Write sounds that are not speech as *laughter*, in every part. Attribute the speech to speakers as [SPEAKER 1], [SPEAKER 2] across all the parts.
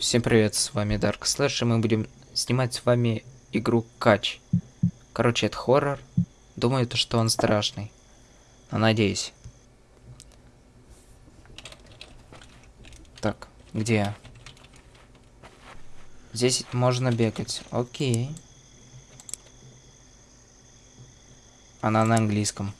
[SPEAKER 1] Всем привет, с вами Dark Slash, и мы будем снимать с вами игру Кач. Короче, это хоррор. Думаю, то, что он страшный. Но надеюсь. Так, где? Здесь можно бегать. Окей. Она на английском.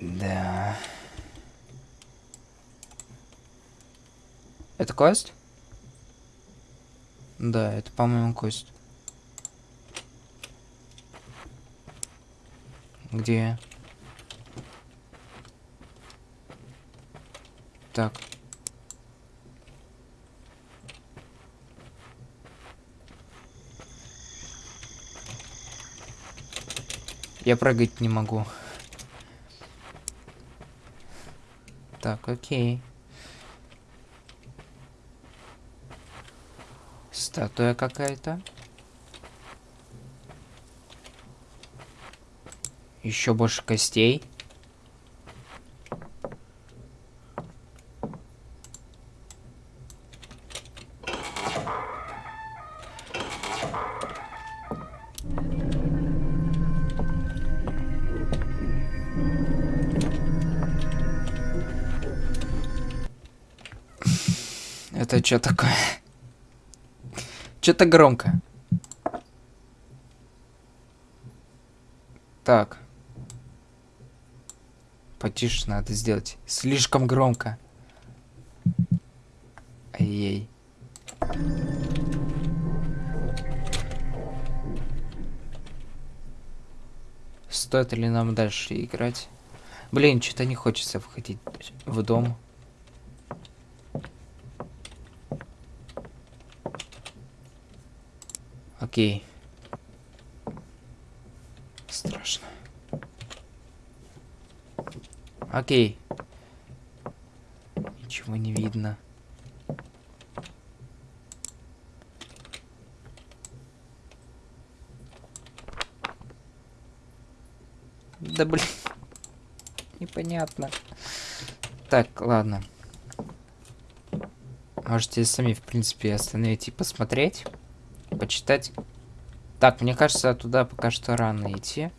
[SPEAKER 1] Да. Это квест? Да, это, по-моему, квест. Где? Так. Я прыгать не могу. Так, окей. Статуя какая-то. Еще больше костей. Это что такое? Что-то громко. Так. Потише надо сделать. Слишком громко. Ай-яй. Стоит ли нам дальше играть? Блин, что-то не хочется входить в дом. Окей. Страшно. Окей. Ничего не видно. Да блин. *laughs* Непонятно. Так, ладно. Можете сами, в принципе, остановить и посмотреть почитать. Так, мне кажется, туда пока что рано идти.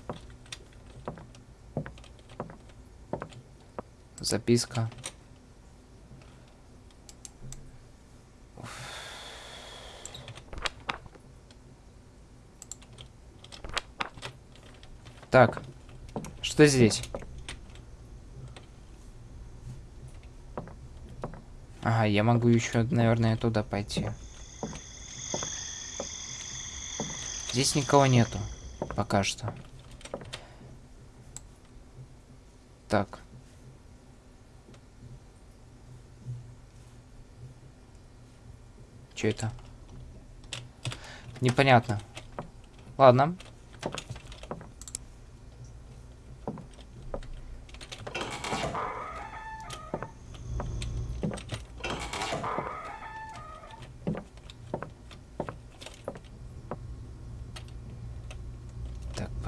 [SPEAKER 1] Записка. Так, что здесь? Ага, я могу еще, наверное, туда пойти. Здесь никого нету. Пока что. Так. Что это? Непонятно. Ладно.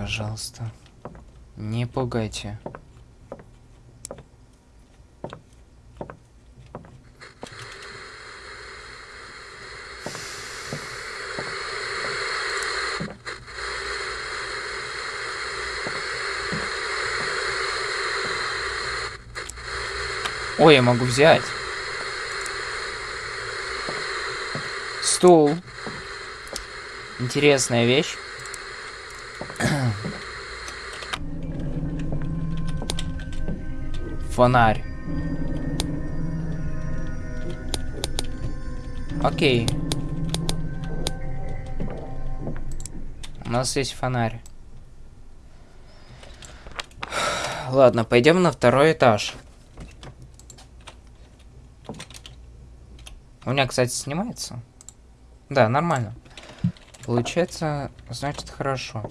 [SPEAKER 1] Пожалуйста. Не пугайте. Ой, я могу взять. Стул. Интересная вещь. Фонарь. Окей. У нас есть фонарь. Ладно, пойдем на второй этаж. У меня, кстати, снимается. Да, нормально. Получается, значит, хорошо.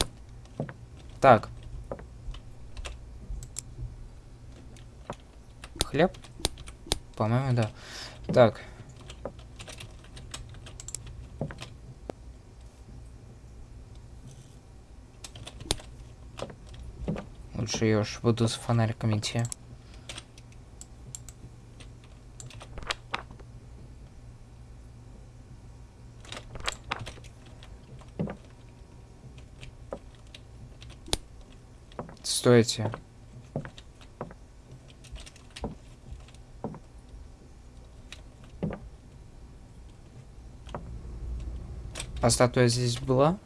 [SPEAKER 1] Так. хлеб? По-моему, да. Так. Лучше я уж буду с фонариком идти. Стойте. А статуя здесь была?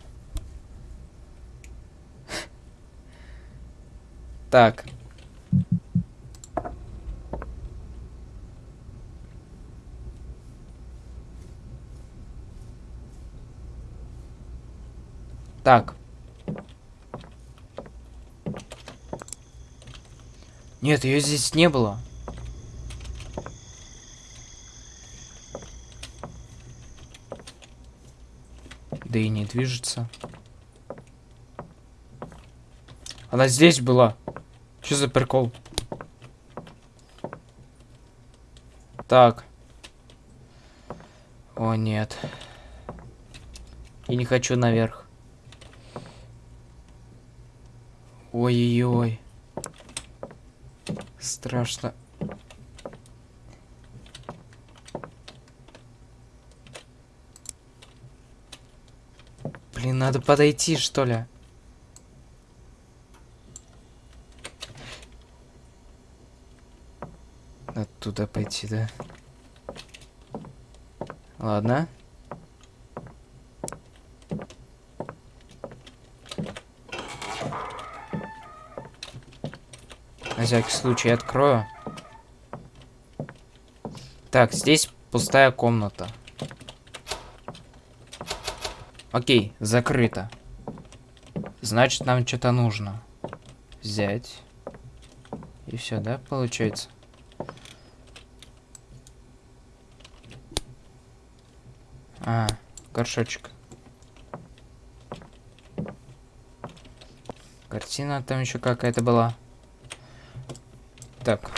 [SPEAKER 1] Так. Так. Нет, ее здесь не было. Да и не движется. Она здесь была. Что за прикол? Так. О, нет. Я не хочу наверх. Ой-ой-ой. Страшно. Блин, надо подойти, что ли? Оттуда пойти, да? Ладно. На всякий случай открою. Так, здесь пустая комната. Окей, закрыто. Значит, нам что-то нужно. Взять. И все, да, получается? А, горшочек. Картина там еще какая-то была. Так.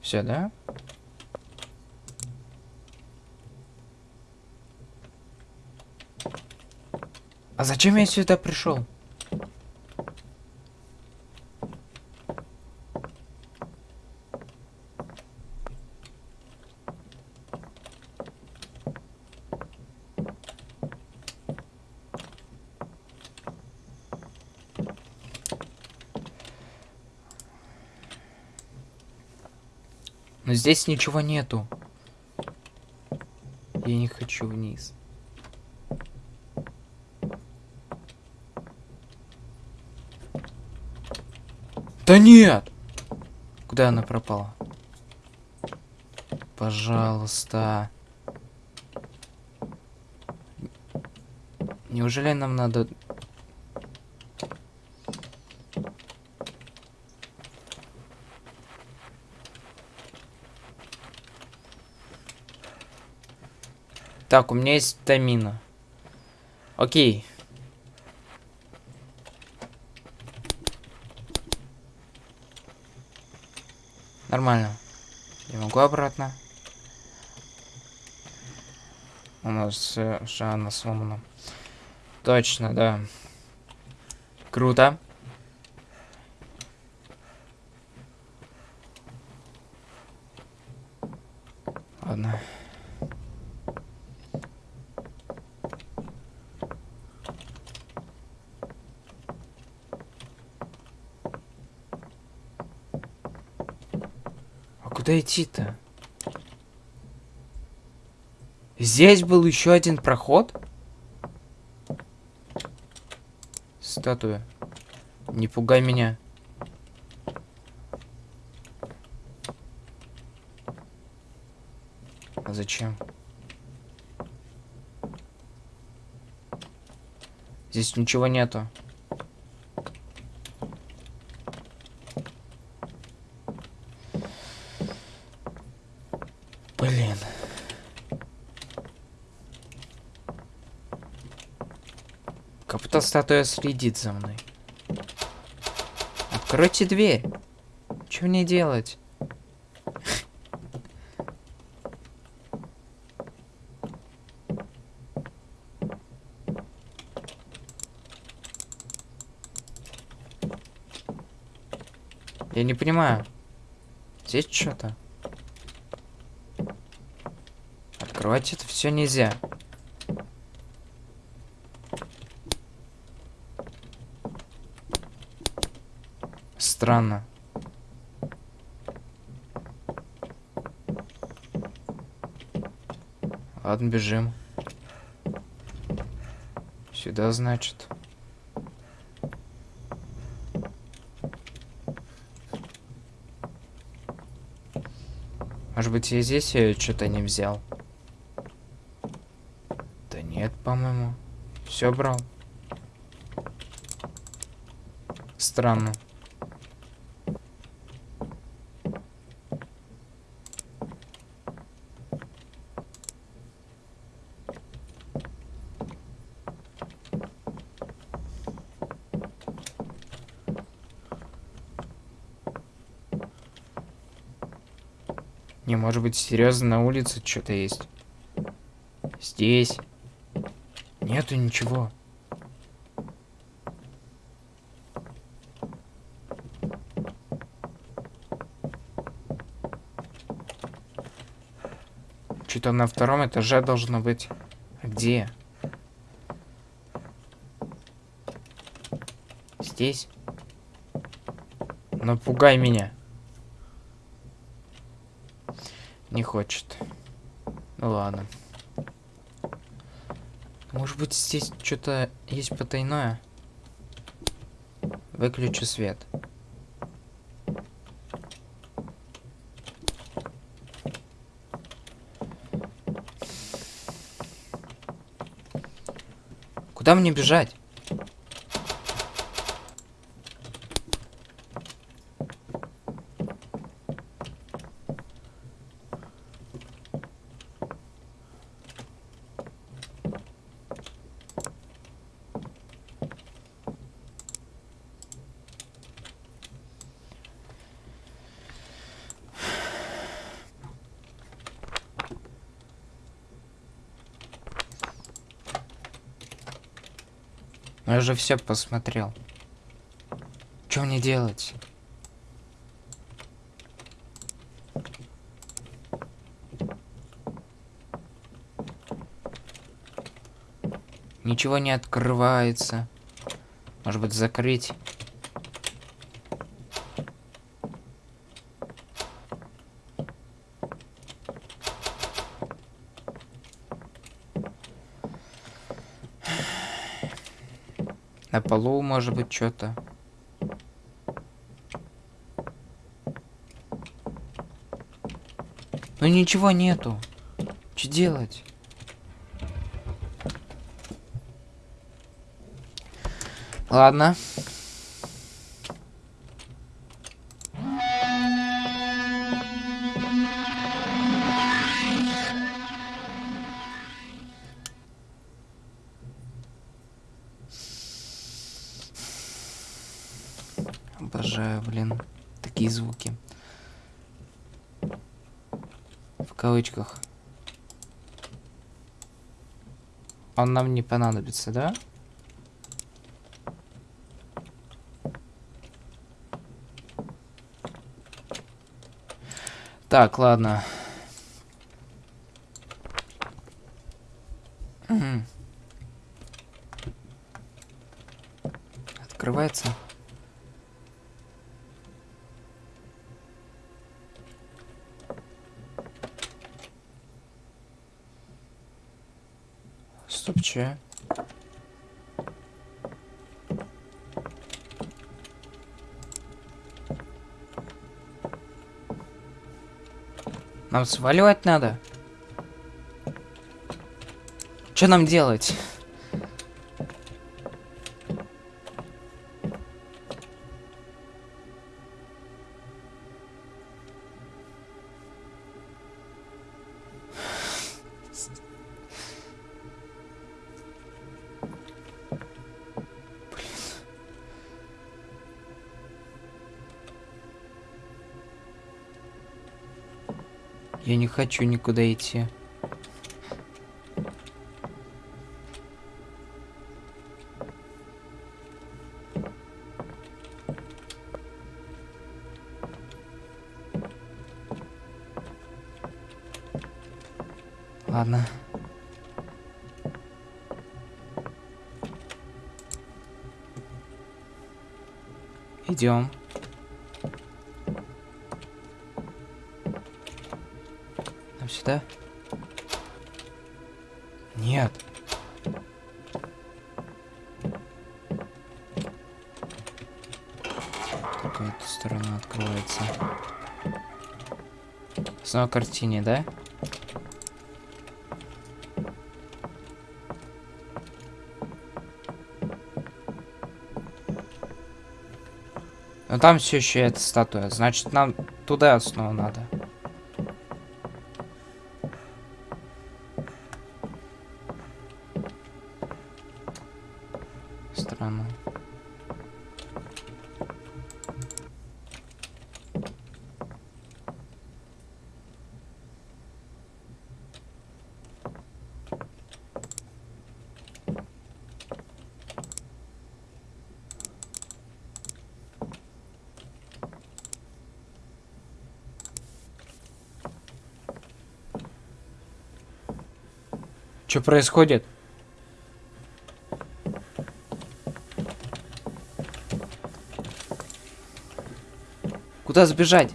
[SPEAKER 1] Все, да? А зачем я сюда пришел? Но здесь ничего нету. Я не хочу вниз. Да нет! Куда она пропала? Пожалуйста. Неужели нам надо... Так, у меня есть тамина. Окей. Нормально. Я могу обратно. У нас э, Жанна сломана. Точно, да. Круто. Ладно. А куда идти-то? Здесь был еще один проход? Статуя. Не пугай меня. А зачем? Здесь ничего нету. Блин. Будто статуя следит за мной. Откройте дверь. Что мне делать? Я не понимаю. Здесь что-то. Открывать это все нельзя. Странно. Ладно, бежим. Сюда, значит. Может быть, я здесь что-то не взял? Да нет, по-моему. Все брал. Странно. Не, может быть, серьезно на улице что-то есть. Здесь. Нету ничего. Что-то на втором этаже должно быть. А где? Здесь? Напугай меня. Не хочет. Ну ладно. Может быть здесь что-то есть потайное? Выключу свет. Куда мне бежать? Я же все посмотрел. Что мне делать? Ничего не открывается. Может быть, закрыть? На полу, может быть, что-то. Ну ничего нету. Что делать? Ладно. Блин, такие звуки. В кавычках. Он нам не понадобится, да? Так, ладно. Открывается. Че? Нам сваливать надо? Что нам делать? Я не хочу никуда идти. Ладно. Идем. Сюда? Нет. Эта сторона открывается. Снова картине, да? Но там все еще эта статуя. Значит, нам туда снова надо. Странно. Что происходит? Куда сбежать?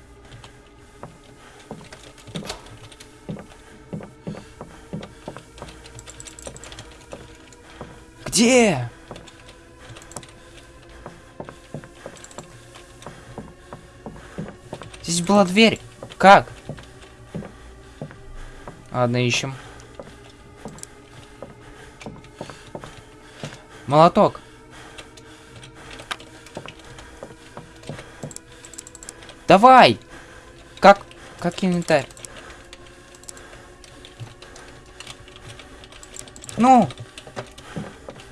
[SPEAKER 1] Где? Здесь была дверь. Как? Ладно, ищем. Молоток. Давай! Как? Как инвентарь? Ну!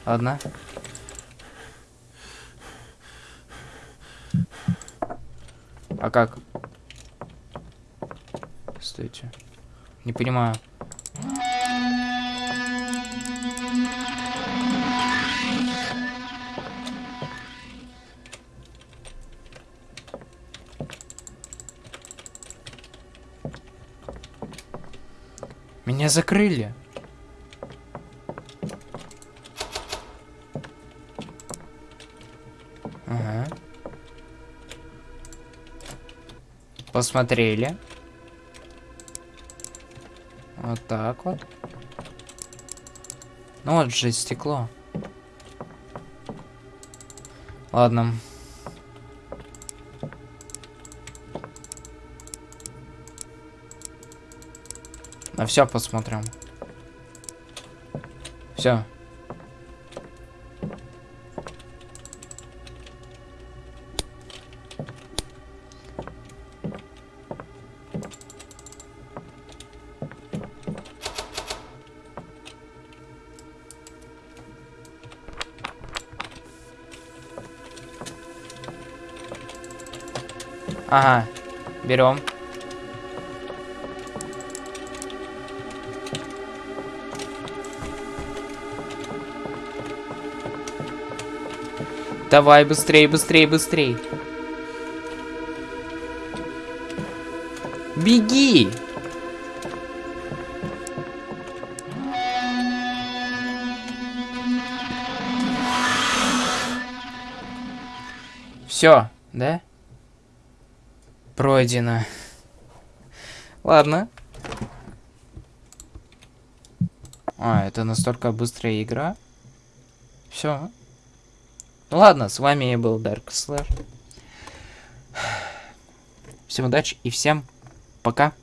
[SPEAKER 1] Ладно. А как? Стойте. Не понимаю. Меня закрыли. Ага. Посмотрели. Вот так вот. Ну вот же стекло. Ладно. На все посмотрим. Все. Ага, берем. Давай, быстрее, быстрее, быстрее. Беги! Все, да? Пройдено. Ладно. А, это настолько быстрая игра. Все. Ну ладно, с вами я был Dark Slash. Всем удачи и всем пока.